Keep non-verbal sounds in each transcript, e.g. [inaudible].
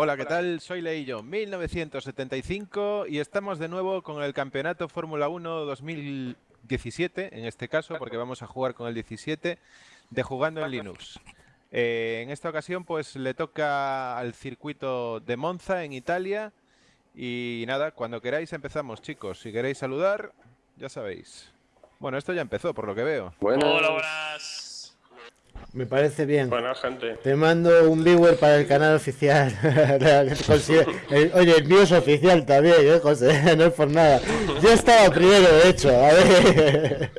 Hola, ¿qué tal? Soy Leillo, 1975 y estamos de nuevo con el Campeonato Fórmula 1 2017, en este caso, porque vamos a jugar con el 17 de Jugando en Linux. Eh, en esta ocasión, pues le toca al circuito de Monza en Italia. Y nada, cuando queráis empezamos, chicos. Si queréis saludar, ya sabéis. Bueno, esto ya empezó, por lo que veo. Hola, buenas. Me parece bien. Buena gente. Te mando un viewer para el canal oficial. [laughs] El- Oye, el mío es oficial también, ¿eh, José? [laughs] No es por nada. Yo estaba primero, de hecho. A ver.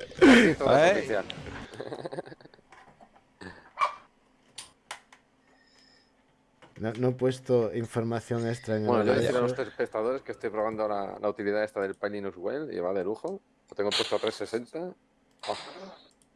No, no he puesto información extra en el Bueno, yo horario. decir a los espectadores que estoy probando ahora la utilidad esta del Pi Linux Well y va de lujo. Lo tengo puesto a 360. Oh.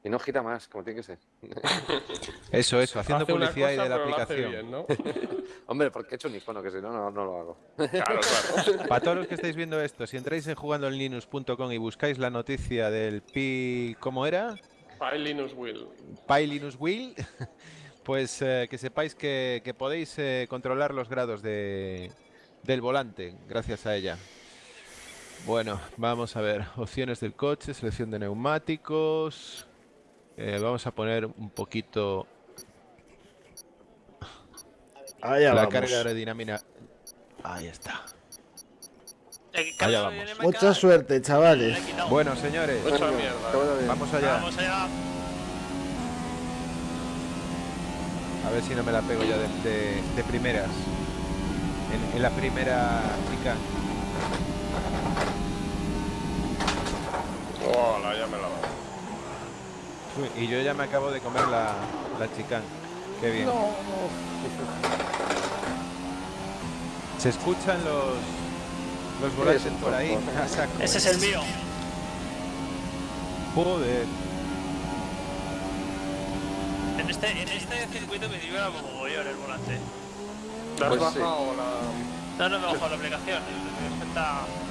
Y no gira más, como tiene que ser. [laughs] Eso, eso, haciendo Hace publicidad y de la aplicación. bien, ¿no? [laughs] Hombre, porque he hecho un icono, que si no, no, no lo hago. Claro, claro. [laughs] Para todos los que estáis viendo esto, si entráis en jugandoenlinux.com y buscáis la noticia del Pi... ¿Cómo era? Pi Linux Will. Pi Linux Wheel, pues eh, que sepáis que, que podéis eh, controlar los grados de, del volante gracias a ella. Bueno, vamos a ver. Opciones del coche, selección de neumáticos. Eh, vamos a poner un poquito Allá la vamos. carga aerodinámica. Ahí está. Eh, Allá vamos. Mucha suerte, chavales. Bueno, señores, Mucha mierda. Bien. vamos allá. Vamos allá. A ver si no me la pego ya de, de- de primeras. En, en la primera chica. Hola, ya me la va. Uy, y yo ya me acabo de comer la, la chicán. Qué bien. Se escuchan los los volantes por ahí. [laughs] Ese es el mío. Joder. En este, en este circuito me dio como mogollón el volante. ¿Te has Pues sí. bajado la...? No, no me bajo la aplicación.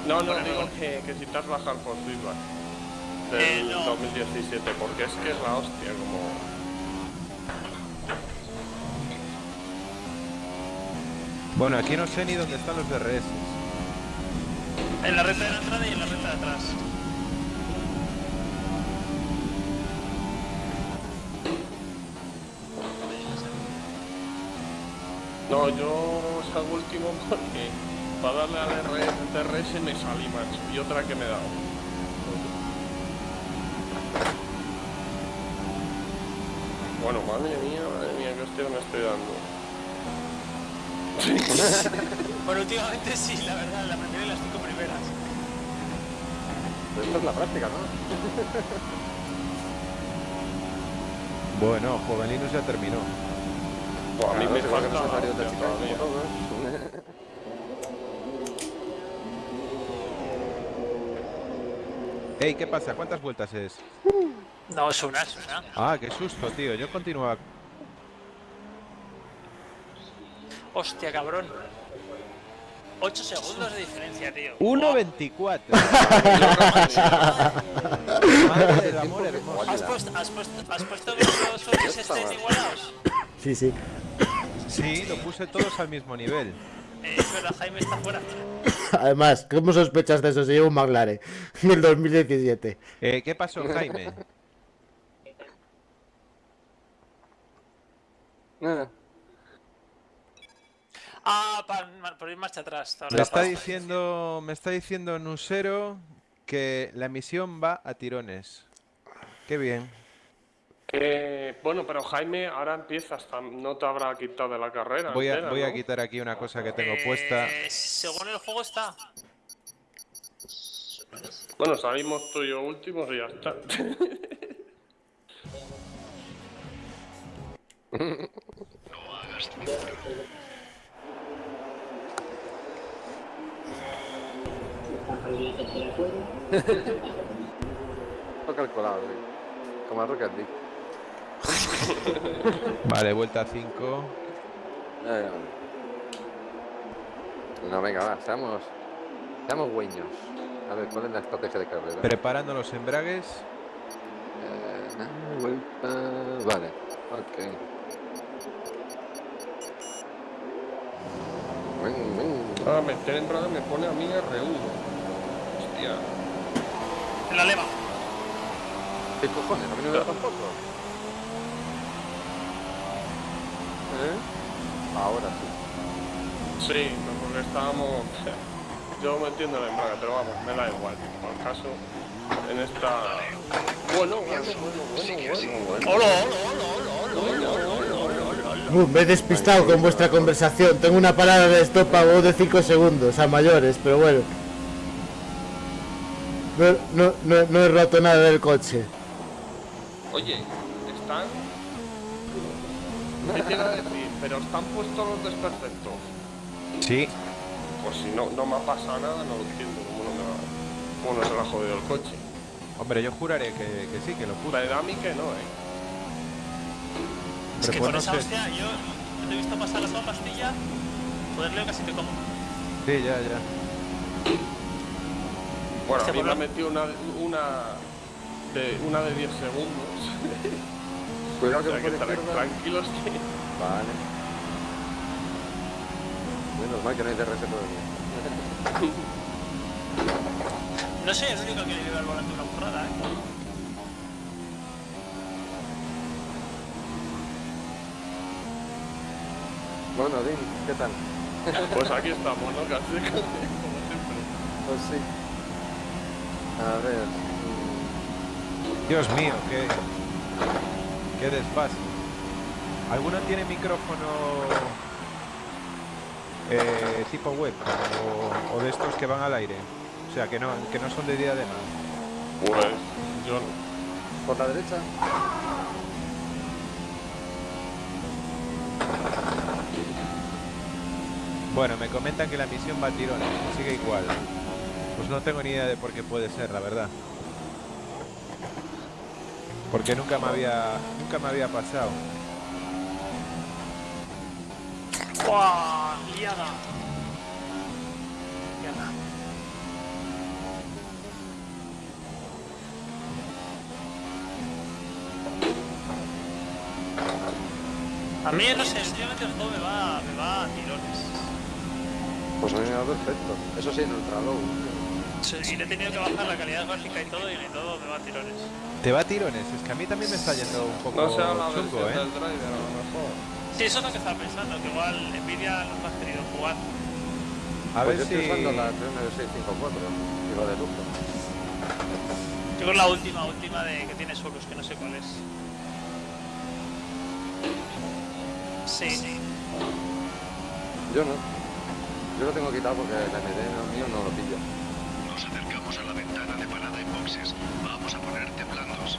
No, no, digo no. que, que si te has bajado por feedback del Eh, no. 2017, porque es que es la hostia, como... Bueno, aquí no sé ni dónde están los DRS. En la recta de la entrada y en la recta de atrás. No, yo salgo último porque para darle al DRS me salí, macho, y otra que me he dado. Bueno, madre mía, madre mía, qué hostia me estoy dando. [laughs] Bueno, últimamente sí, la verdad, la primera y las cinco primeras. Pero Esto es la práctica, ¿no? [laughs] Bueno, Juveninos ya terminó. Buah, a mí Claro, me falta nos ha la salido de hostia chica como todavía. todos. Ey, ¿qué pasa? ¿Cuántas vueltas es? No, es una, es una. Ah, qué susto, tío. Yo continuaba. Hostia, cabrón. 8 segundos de diferencia, tío. 1.24. [laughs] Madre del amor hermoso. ¿Has puesto, has puesto, has puesto que los coches estén igualados? Sí, sí. Sí, lo puse todos al mismo nivel. Eh, es verdad, Jaime está fuera. [laughs] Además, ¿cómo sospechas de eso si llevo un McLaren en el 2017? Eh, ¿Qué pasó, Jaime? Nada. Ah, para, por ir marcha atrás. Me está diciendo, me está diciendo Nusero que la misión va a tirones. Qué bien. Eh, bueno, pero Jaime, ahora empiezas, no te habrá quitado de la carrera. Voy a, entera, voy a ¿no? quitar aquí una cosa que tengo Eh, puesta. Según el juego está. Bueno, salimos tú y yo últimos y ya está. Lo calculado, sí. Como a Rocket League. [laughs] Vale, vuelta 5. Eh, No, venga, va, seamos, seamos güeños. A ver, ¿cuál es la estrategia de carrera? Preparando los embragues. Eh, vuelta... Vale, ok. Ven, ven. Ah, meter embrague me pone a mí R1. Hostia. En la leva. ¿Qué cojones? ¿A mí no me da tampoco? Ahora sí. Sí, porque estábamos... Yo me entiendo la imagen, pero vamos, me da igual, por el caso, en esta... Bueno, bueno, bueno, Hola, hola, hola, hola, me he despistado con vuestra conversación. Tengo una parada de stop a vos de 5 segundos, a mayores, pero bueno. No, no, no, no he roto nada del coche. Oye, están ¿Qué a decir? Pero están puestos los desperfectos. Sí, Pues si no, no me ha pasado nada, no lo entiendo. ¿Cómo no, me va- cómo no se me ha jodido el coche? hombre, yo juraré que, que sí, que lo puse. Me da a mí que no, eh. Es que pues con no esa hostia, yo yo te he visto pasar la sola pastilla. Joder, Leo, casi te como. Sí, ya, ya. Bueno, a Hostia, mí me ha metido una, una, de, una de 10 segundos. [laughs] Cuidado que me izquierda. tranquilos que... Vale. Menos mal que no hay DRS todavía. No soy el único que le lleva al volante una burrada, ¿eh? Bueno, Dean, ¿qué tal? Pues aquí estamos, ¿no? Casi como siempre. Pues sí. A ver. Dios mío, qué, qué desfase. ¿Alguno tiene micrófono eh, tipo web o, o de estos que van al aire? O sea, que no, que no son de día de nada. Pues yo no. Por la derecha. Bueno, me comentan que la misión va a tirones, sigue igual. Pues no tengo ni idea de por qué puede ser, la verdad. Porque nunca me había, nunca me había pasado. ¡Buah! ¡Liada! Liada. A mí, no sé, últimamente el juego me va, me va a tirones. Pues a mí me va perfecto. Eso sí, en ultra low. Sí, Y le he tenido que bajar la calidad gráfica y todo, y todo me va a tirones. ¿Te va a tirones? Es que a mí también me está yendo un poco No sea la chungo, versión ¿eh? del driver, a lo mejor. Sí, eso es lo que estaba pensando, que igual Nvidia no has querido jugar. A Pues ver yo si... estoy usando la 3654. Digo de lujo. Yo creo la última, última de que tiene solos, que no sé cuál es. Sí. Yo no. Yo lo tengo quitado porque el MD no- mío no lo pilla. Ventana de parada en boxes. Vamos a ponerte blandos.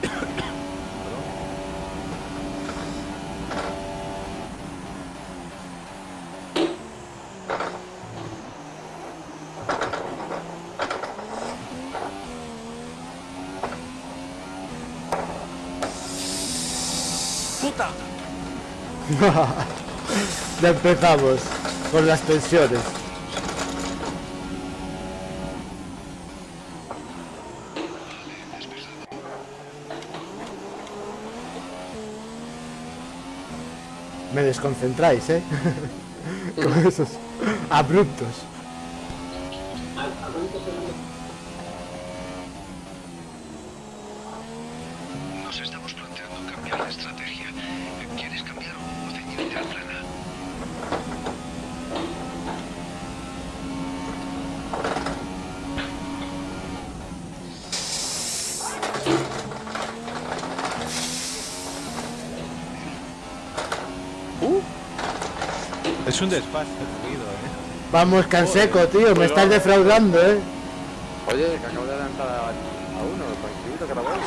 ¡Puta! [laughs] Ya empezamos con las tensiones. desconcentráis, ¿eh? [laughs] Con esos abruptos. Es un el ruido, ¿eh? Vamos, Canseco, tío, me estás defraudando, ¿eh? Oye, que acabo de adelantar a, a uno, tranquilito que la voy.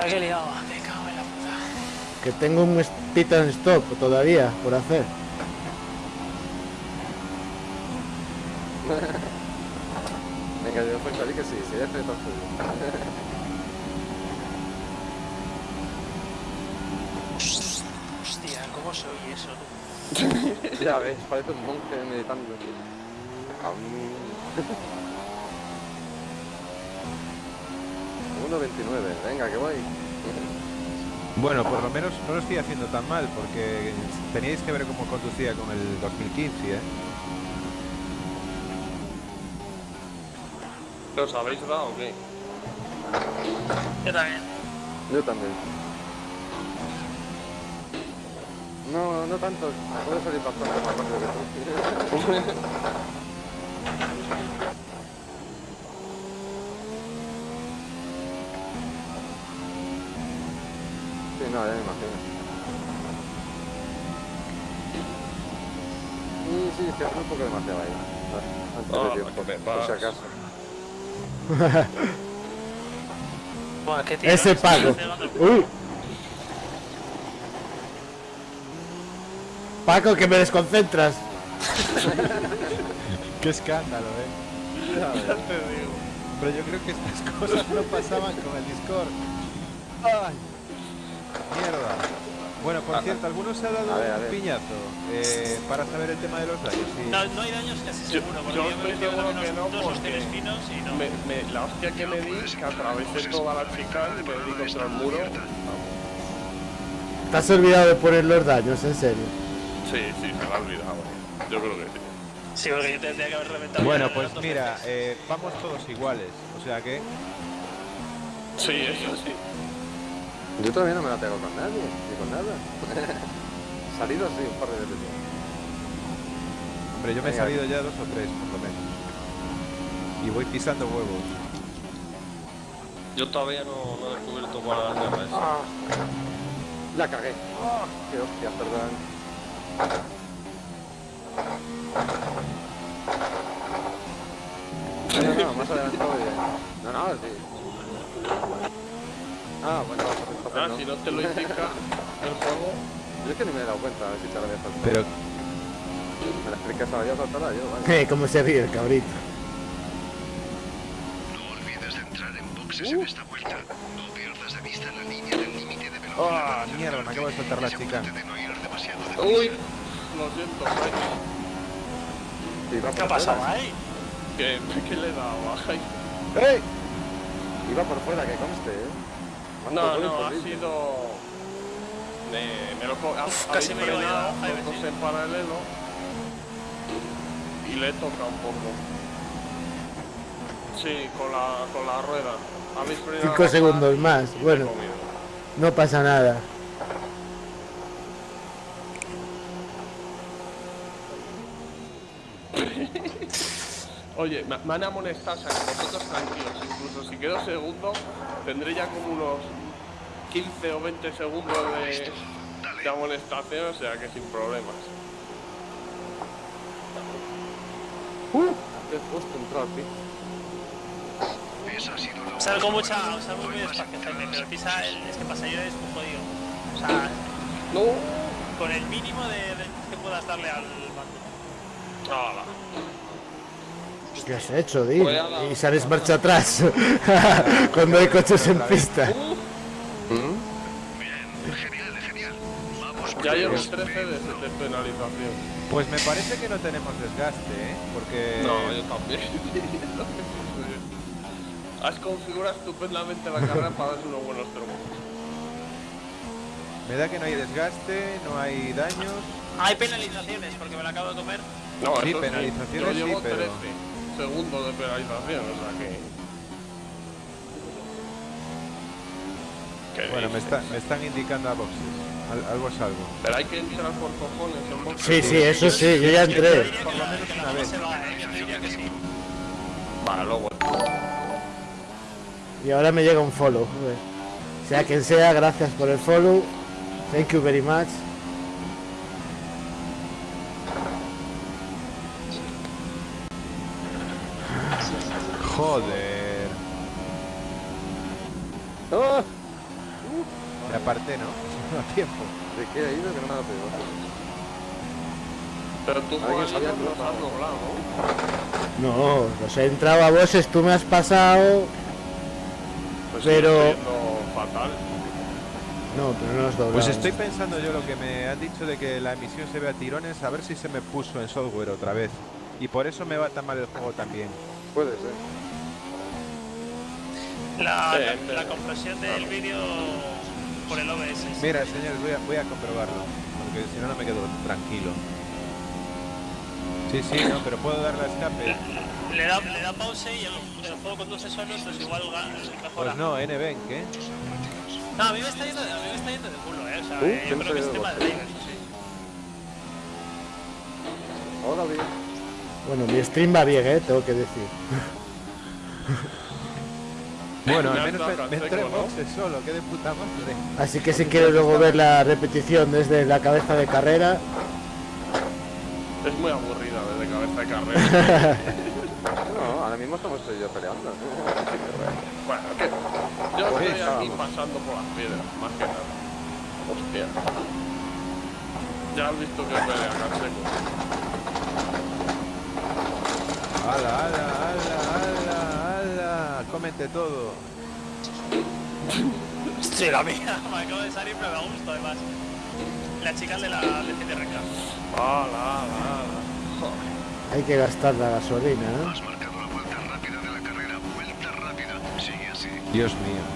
¡Ay, qué liado! Me cago en la puta. Que tengo un pit and stop todavía por hacer. [laughs] Venga, yo pues salí que sí, sí, ya estoy todo tuyo. Hostia, ¿cómo se oye eso? tú? Ya ves, parece un monje meditando. Am. 1.29, venga, que voy. Bueno, por lo menos no lo estoy haciendo tan mal, porque teníais que ver cómo conducía con el 2015, ¿eh? ¿Los habéis dado o qué? Yo también. Yo también. No, no tanto. Puedo salir para afuera más rápido que tú. Sí, no, ya me imagino. Sí, sí, es que hace un poco demasiado ahí. Antes Ah, de tiempo, que me por si acaso. Bueno, qué tío. Ese Paco. Uy. Paco, que me desconcentras. ¡Qué escándalo, eh! Pero yo creo que estas cosas no pasaban con el Discord. ¡Ay! ¡Mierda! Bueno, por cierto, ¿alguno se ha dado A ver, a un piñazo eh, para saber el tema de los daños? Sí. No, no hay daños casi Yo- seguro, porque yo yo, estoy me he metido seguro unos que no, dos hostias finos y no. Me, me- la hostia que me di, que atravesé toda la chica y me di contra el muro. Te has olvidado de poner los daños, en serio. Sí, sí, se me ha olvidado. Yo creo que sí. Sí, porque yo tendría que haber reventado. Bueno, pues mira, eh, vamos todos iguales. O sea que, Sí, eso sí. Yo todavía no me la pego con nadie, ni con nada. [laughs] Salido sí, un par de veces. hombre, yo me he salido ya dos o tres, por lo menos. Y voy pisando huevos. Yo todavía no, no he descubierto cuál es la guerra esa. Ah, la cagué. Qué hostia, perdón. No, no, no, más adelantado bien. No, no, sí. Ah, bueno, Ah, no. si no te lo indica [laughs] el juego. Yo es que ni me he dado cuenta, a ver si te lo había saltado. Pero, Me la explicas ahora yo, saltarla yo, vale. Eh, [laughs] cómo se ríe el cabrito. No olvides de entrar en boxes en esta vuelta. No pierdas de vista la línea del límite de velocidad. ¡Ah, mierda! Me acabo de soltar la chica. Demasiado de Uy, lo siento. Iba ¿Qué por ha pasado fuera. ahí? ¿Qué, ¿Qué le he dado? Ay. ¡Ey! Iba por fuera, que conste, eh. No, no, ha sido. Me, me lo co- ha- Uf, habéis casi me iba a Jaime, en paralelo y le toca un poco. Sí, con la, con la rueda. Habéis [laughs] frenado Cinco la segundos y- más, bueno. No pasa nada. Oye, me, me han amonestado, o sea, que vosotros tranquilos. Incluso si quedo segundo, tendré ya como unos 15 o 20 segundos de, de amonestación, o sea que sin problemas. He puesto entrar, tío. La Salgo mucha, salgo muy despacio, pero pisa el, boxes. es que pasa yo es un jodido. O sea, No. con el mínimo de, de que puedas darle al mando. ¡Hala! ¿Qué has hecho, Di? Y sales marcha atrás. [laughs] Cuando hay coches en pista. Bien, genial, genial. Vamos Ya llevo ellos. 13 de, de penalización. Pues me parece que no tenemos desgaste, ¿eh? Porque... No, yo también. [laughs] Has configurado estupendamente la carrera para darse unos buenos termos. Me da que no hay desgaste, no hay daños. Hay penalizaciones porque me la acabo de comer. No, Sí, penalizaciones Yo llevo sí, pero- 13 segundos de penalización, o sea que. ¿Qué Bueno, me, está- me están indicando a boxes. Al- algo es algo. Pero hay que entrar por cojones en boxes. Sí, sí, eso sí, yo ya entré. Por lo menos una vez. Vale, luego. Y ahora me llega un follow. joder. Sea quien sea, gracias por el follow. Thank you very much. Joder. ¡Ah! Me aparté, ¿no? [laughs] A tiempo. ¿De qué ha ido que no me ha pegado? Pero tú sabía no has ¿no? No, los he entrado a bosses, tú me has pasado. Pues Pero- fatal. No, pero no has doblado. Pues estoy pensando yo lo que me han dicho de que la emisión se ve a tirones, a ver si se me puso en software otra vez. Y por eso me va tan mal el juego también. Puede ser. La, Sí, la- compresión del vídeo por el OBS. Mira, señores, voy a, voy a comprobarlo. Porque si no, no me quedo tranquilo. Sí, sí, no, pero puedo darle a escape. Le da, le da pause y el, el juego conduce solo, pues igual mejora. Pues no, NBenk, ¿eh? No, a mí me está yendo, a mí me está yendo de culo, eh. O sea, Uh, eh, ¿quién yo creo que es tema de sí. Hola, bien. Bueno, mi stream va bien, ¿eh? Tengo que decir. [laughs] Bueno, [laughs] al menos me, me entré seco, en ¿no? boxes solo, qué de puta madre. Así que si quieres luego ver la repetición desde la cabeza de carrera, Es muy aburrida desde cabeza de carrera. [laughs] [laughs] No, ahora mismo estamos tú y yo peleando. bueno, que yo Pues estoy aquí pasando por las piedras, más que nada. Hostia. Ya has visto que pelea Canseco. ¡Hala, hala, hala, hala, hala! Cómete todo. Sí, la mía, [laughs] me acabo de salir, pero me gusto además. La chica de la de hay que gastar la gasolina, ¿eh? Has marcado la vuelta rápida de la carrera. Vuelta rápida. Sigue así. Dios mío.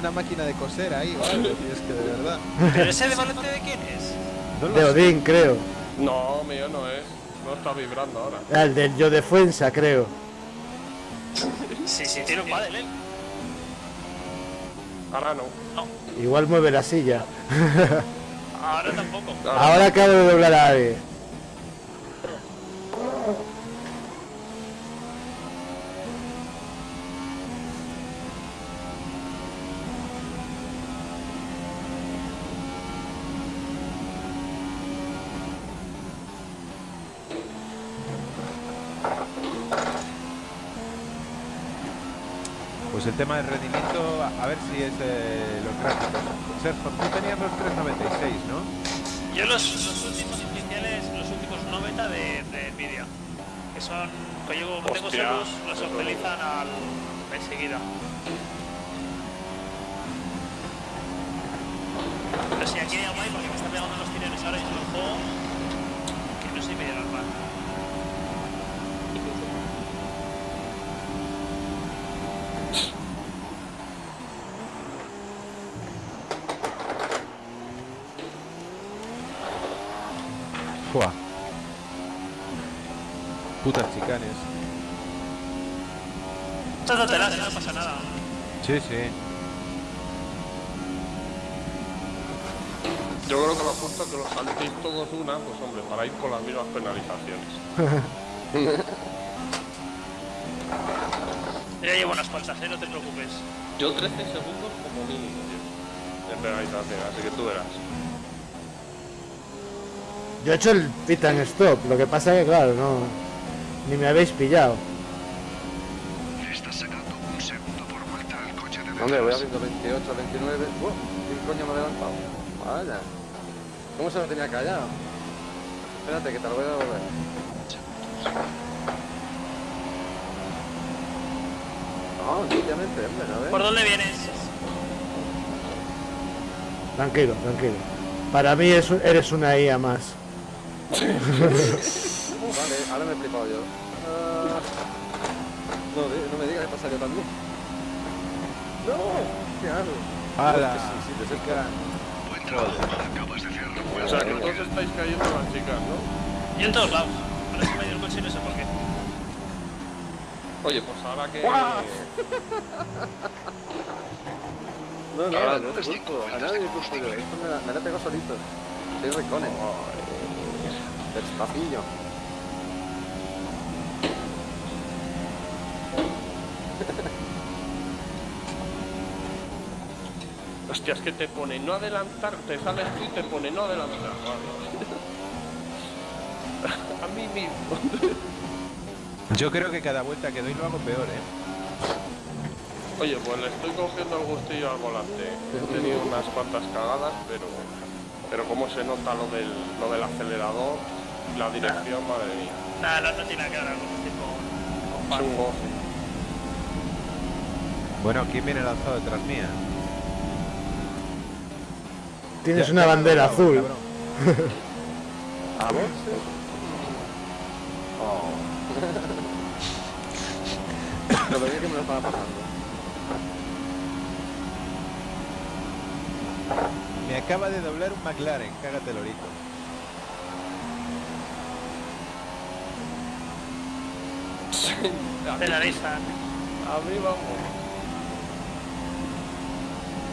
Una máquina de coser ahí es que de verdad. ¿Pero ese de volante de quién es? No De sé. Odín, creo. No, mío no es. No está vibrando ahora. Ah, el del Yo Defensa, creo. Sí, sí, tiene un paddle, él. Ahora no. Igual mueve la silla. Ahora tampoco. Ahora acabo de doblar a alguien. Tema del rendimiento, a ver si es eh, los gráficos. Sergio, tú tenías los 396, ¿no? Yo los, los últimos iniciales, los últimos 90 de, de Nvidia. Que son, que yo como tengo celos, los actualizan al enseguida. Pero si aquí hay algo ahí, porque me está pegando los tirones ahora y yo lo juego, que no soy medio normal. Fua. Putas chicanes. Trátatelas, no pasa nada. Sí, sí. Yo creo que lo justo es que los saltéis todos una, pues hombre, para ir con las mismas penalizaciones. [laughs] Yo ya llevo unas cuantas, ¿eh? no te preocupes. Yo 13 segundos como mínimo, tío. De penalización, así que tú verás. Yo he hecho el pit and stop, lo que pasa que claro, no. Ni me habéis pillado. Estás sacando un segundo por vuelta al coche de. Hombre, voy abriendo 28, 29. ¡Uh! ¿Qué coño me ha adelantado? Vaya. ¿Cómo se lo tenía callado? Espérate, que te lo voy a devolver. No, obviamente, hombre, ¿no ves? ¿Por dónde vienes? Tranquilo, tranquilo. Para mí eres una IA más. [laughs] Vale, ahora me he flipado yo. Ah, no, no me digas que pasa yo también. No, ¿qué hago? ¡Hala! Es que sí, sí, te chica. Buen trabajo. Acabas de hacer O sea, que todos estáis cayendo las chicas, ¿no? Yo en todos lados. Ahora se me ha ido el coche y no sé por qué. Oye, pues ahora que... No, no, Ahora no te unas culpo, a nadie de culpo yo. Esto me la, me la he pegado solito. Soy recones. Despacillo. Hostia, es que te pone no adelantar, te sales tú y te pone no adelantar. Vale. A mí mismo. Yo creo que cada vuelta que doy lo hago peor, ¿eh? Oye, pues le estoy cogiendo el gustillo al volante. He tenido unas cuantas cagadas, pero pero cómo se nota lo del, lo del acelerador, la dirección, madre mía. Nada, no, no tiene nada que ver con tipo. Goce. Bueno, ¿quién viene lanzado detrás mía? Tienes Ya- una bandera azul. ¿A vos? Oh. [laughs] Lo bien que me lo estaba pasando. Me acaba de doblar un McLaren, cágate lorito. [laughs] A mí, Penaliza. a mí vamos.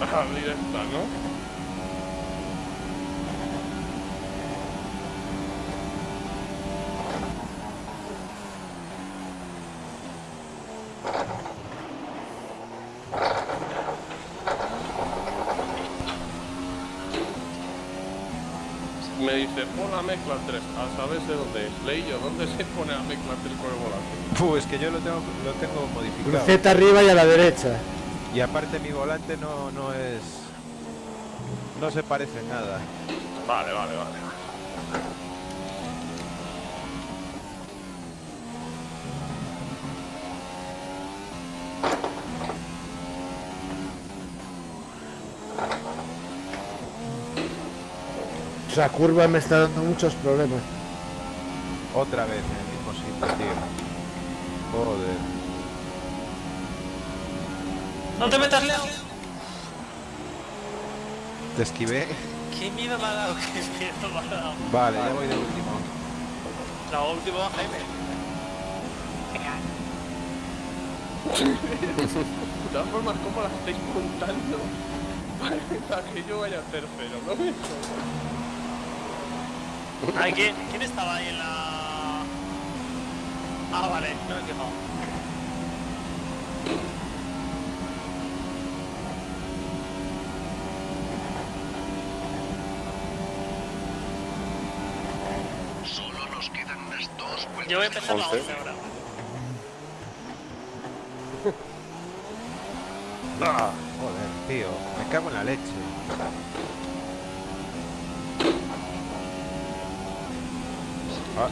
A abrir esta, ¿no? Me dice, pon la mezcla 3, a saber de dónde es. Leí yo, ¿dónde se pone la mezcla 3 con el volante? Puh, es que yo lo tengo, lo tengo modificado. Cruceta arriba y a la derecha. Y aparte mi volante no, no es... No se parece en nada. Vale, vale, vale. Esa curva me está dando muchos problemas. Otra vez en el mismo sitio, tío. Joder. ¡No te metas, Leo! Te esquivé. ¡Qué miedo me ha dado! ¡Qué miedo me ha dado! Vale, ya voy de último. La última, Jaime. De todas formas, ¿cómo la estáis contando? [laughs] Para que yo vaya tercero, ¿no? Ay, ¿quién, ¿quién estaba ahí en la...? Ah, vale, no me he fijado. Solo nos quedan unas dos vueltas. Yo voy a empezar la Once. 11 ahora. Ah, joder, tío. Me cago en la leche.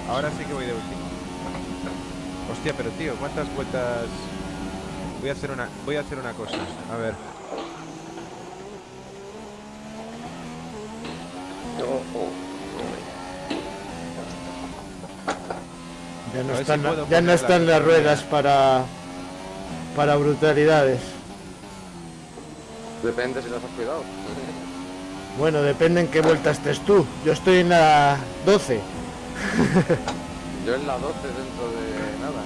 Ahora sí que voy de último. Hostia, pero tío, ¿cuántas vueltas? Voy a hacer una, voy a hacer una cosa. A ver. Ya no si están, ya no están la- las ruedas para para brutalidades. Depende si las has cuidado. Bueno, depende en qué vuelta estés tú. Yo estoy en la 12. Yo en la 12 dentro de nada.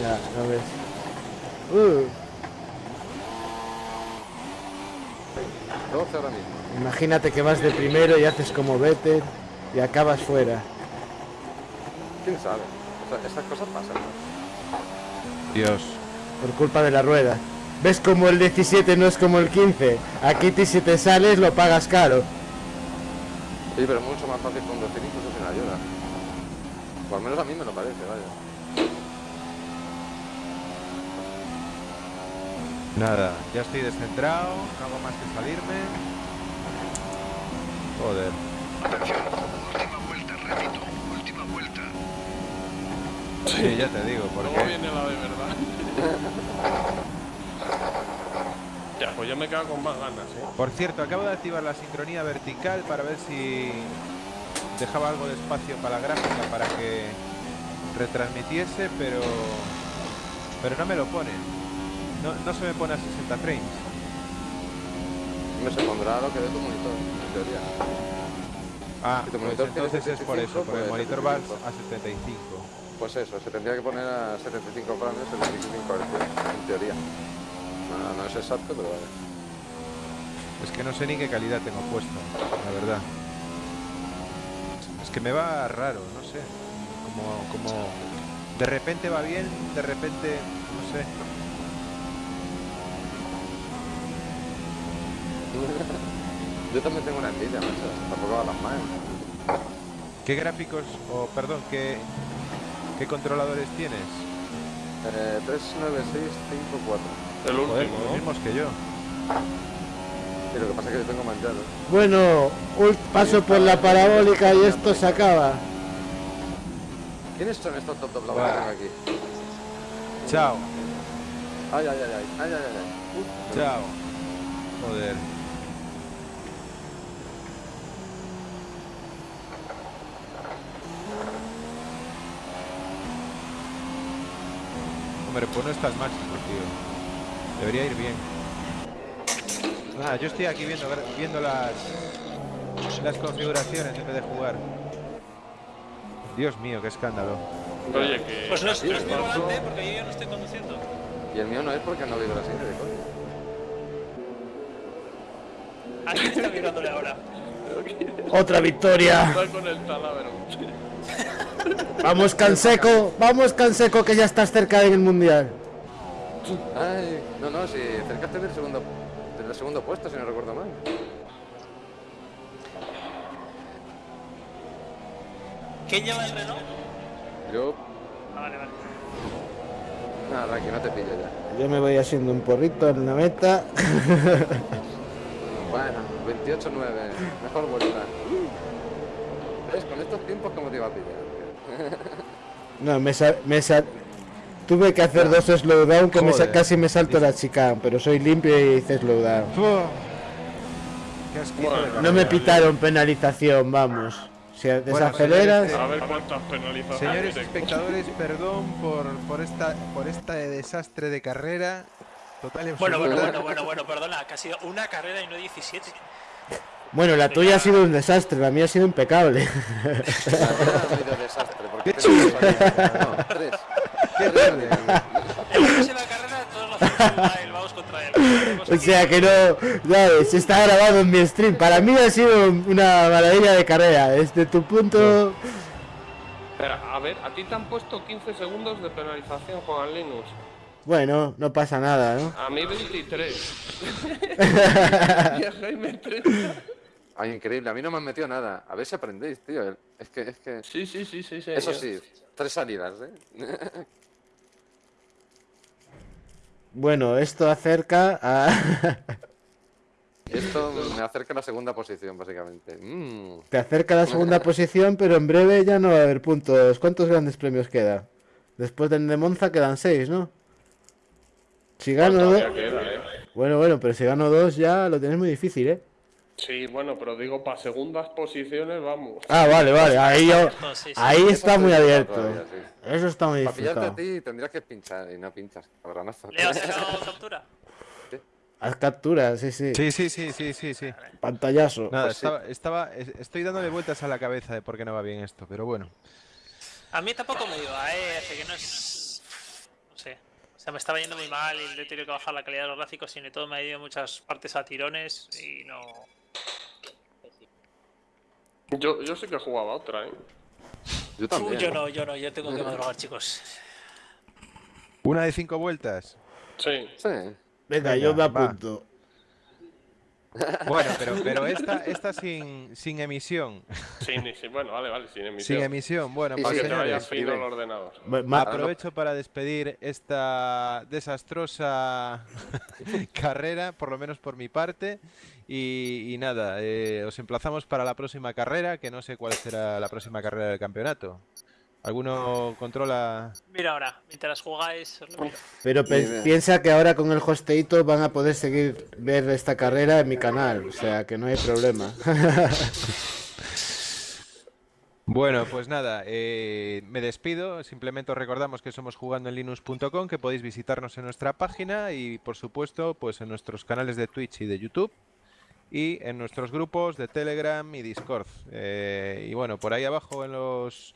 Ya, a ver. Uh, 12 ahora mismo. imagínate que vas de primero y haces como Vettel y acabas fuera. ¿Quién sabe? O sea, esas cosas pasan. ¿no? Dios. Por culpa de la rueda. ¿Ves como el 17 no es como el 15? Aquí ti si te sales lo pagas caro. Sí, pero es mucho más fácil conducir incluso sin ayuda. O al menos a mí me lo parece, vaya. Nada, ya estoy descentrado, no hago más que salirme. Joder. Atención, última vuelta, repito, última vuelta. Sí, ya te digo, ¿Cómo porque viene la de verdad? [laughs] pues yo me quedo con más ganas, ¿eh? Por cierto, acabo de activar la sincronía vertical para ver si dejaba algo de espacio para la gráfica para que retransmitiese, pero pero no me lo pone. No, no se me pone a 60 frames. Me se pondrá lo que dé tu monitor, en teoría. Ah, Si tu pues entonces es por 75, eso, porque el pues monitor va 75. a 75. Pues eso, se tendría que poner a 75 frames, 75 hercios, en teoría. No, no es exacto, pero vale. Es que no sé ni qué calidad tengo puesta, la verdad. Es que me va raro, no sé. Como, como de repente va bien, de repente, no sé. Yo también tengo una envidia, macho. Tampoco va las más. ¿Qué gráficos, o perdón, qué, qué controladores tienes? Eh, 39654. El Joder, último, los ¿no? mismos que yo. Y lo que pasa es que yo tengo manchado. Bueno, paso por la parabólica y esto se acaba. ¿Quiénes son estos top doblados que tengo aquí? Chao. Ay, ay, ay, ay, ay, ay, ay, ay. Uf, Chao. Joder. Hombre, pues no estás máximo, tío. Debería ir bien. Nada, yo estoy aquí viendo, viendo las, las configuraciones en vez de jugar. Dios mío, qué escándalo. Oye, que. Pues no es, volante porque yo ya no estoy conduciendo. Y el mío no es porque no vibra así de coño. ¿A quién está mirándole ahora? [laughs] Otra victoria. Está con el taladro. Vamos Canseco, vamos Canseco que ya estás cerca en el mundial. Ay, no, no, si cercaste del segundo, del segundo puesto, si no recuerdo mal. ¿Quién lleva el Renault? Yo, Ah, vale, vale. nada, Raki, no te pillo ya. Yo me voy haciendo un porrito en la meta. Bueno, 28-9, mejor vuelta. ¿Ves? Con estos tiempos, ¿cómo te iba a pillar? No, me, sa- me sa- Tuve que hacer dos slowdown que me casi me salto la chicane, pero soy limpio y hice slowdown. No me pitaron penalización, vamos. Si desaceleras... señores, A ver cuántas penalizaciones. Señores tengo. espectadores, perdón por, por esta por este desastre de carrera. Total Bueno, bueno, bueno, bueno, bueno, perdona, que ha sido una carrera y no 17. Bueno, la tuya ha sido un desastre, la mía ha sido impecable. La mía ha sido desastre, porque [laughs] En la carrera todos los contra él. O sea que no, ¿sabes? Está grabado en mi stream. Para mí ha sido una maravilla de carrera. Desde tu punto... Espera, a ver, a ti te han puesto 15 segundos de penalización, Juan Linus. Bueno, no pasa nada, ¿no? A mí 23. y a Jaime 30. Ay, increíble, a mí no me han metido nada. A ver si aprendéis, tío. Es que, es que. Sí, sí, sí, sí, sí. Eso sí, tres salidas, ¿eh? Bueno, esto acerca a... [laughs] Esto me acerca a la segunda posición, básicamente. Mm. Te acerca a la segunda posición, pero en breve ya no va a haber puntos. ¿Cuántos grandes premios queda? Después del de Monza quedan seis, ¿no? Si gano dos... queda, ¿eh? Bueno, bueno, pero si gano dos ya lo tienes muy difícil, ¿eh? Sí, bueno, pero digo, para segundas posiciones, vamos. Ah, vale, vale. Ahí, yo... No, [laughs] sí, sí. Ahí está muy abierto. Todavía, sí. Eso está muy Para pillarte a difícil. ti tendrías que pinchar y no pinchas, cabronazo. ¿Le has sacado captura? Haz capturas, sí, sí. Sí, sí, sí, sí, sí, sí. Pantallazo. Nada, Pues sí. estaba, estaba, es- estoy dándole vueltas a la cabeza de por qué no va bien esto, pero bueno. A mí tampoco me iba, eh, hace que no es... No sé. O sea, me estaba yendo muy mal y le he tenido que bajar la calidad de los gráficos y de todo me ha ido muchas partes a tirones y no... Yo, yo sí que jugaba otra, ¿eh? Yo también. yo no, yo no, yo tengo que madrugar, chicos. Una de cinco vueltas. Sí. Sí. Venga, yo me Venga, va. apunto. Bueno, pero, [laughs] pero esta, esta sin, sin emisión. Ni sí. Bueno, vale, vale, sin emisión. Sin emisión. Bueno, Sí, pues Para que te vaya señores, fino el ordenador. Aprovecho para despedir esta desastrosa [laughs] carrera, por lo menos por mi parte. Y, y nada, eh, os emplazamos para la próxima carrera, que no sé cuál será la próxima carrera del campeonato. ¿Alguno controla? Mira ahora, mientras jugáis, os lo miro. Pero piensa que ahora con el hosteito van a poder seguir ver esta carrera en mi canal, o sea que no hay problema. [laughs] Bueno, pues nada, eh, me despido. Simplemente os recordamos que somos jugando en linux.com, que podéis visitarnos en nuestra página y, por supuesto, pues en nuestros canales de Twitch y de YouTube y en nuestros grupos de Telegram y Discord. Eh, y bueno, por ahí abajo en los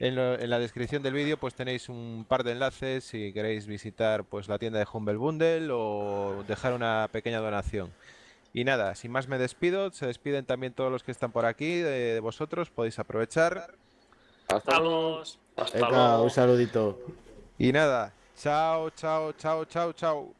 en, lo- en la descripción del vídeo pues tenéis un par de enlaces si queréis visitar pues la tienda de Humble Bundle o dejar una pequeña donación. Y nada, sin más me despido, se despiden también todos los que están por aquí, de, de vosotros, podéis aprovechar. Hasta luego. Hasta luego. un saludito. Y nada, chao, chao, chao, chao, chao.